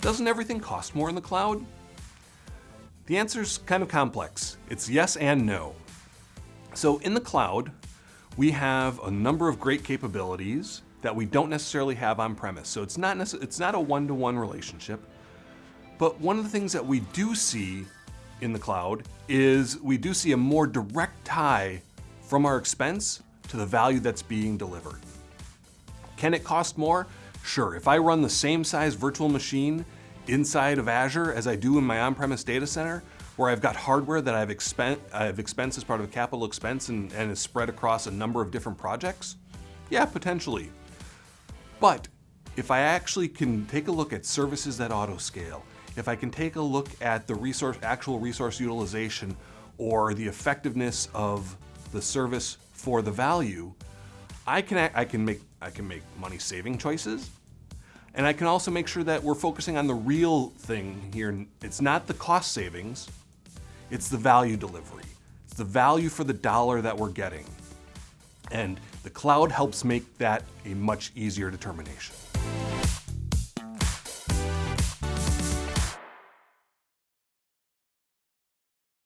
doesn't everything cost more in the cloud? The answer's kind of complex. It's yes and no. So in the cloud, we have a number of great capabilities that we don't necessarily have on premise. So it's not, it's not a one-to-one -one relationship. But one of the things that we do see in the cloud is we do see a more direct tie from our expense to the value that's being delivered. Can it cost more? Sure, if I run the same size virtual machine inside of Azure as I do in my on-premise data center, where I've got hardware that I've, expen I've expensed as part of a capital expense and, and is spread across a number of different projects? Yeah, potentially. But if I actually can take a look at services that auto-scale, if I can take a look at the resource, actual resource utilization or the effectiveness of the service for the value, I can, I can, make, I can make money saving choices. And I can also make sure that we're focusing on the real thing here. It's not the cost savings, it's the value delivery. It's the value for the dollar that we're getting. And the cloud helps make that a much easier determination.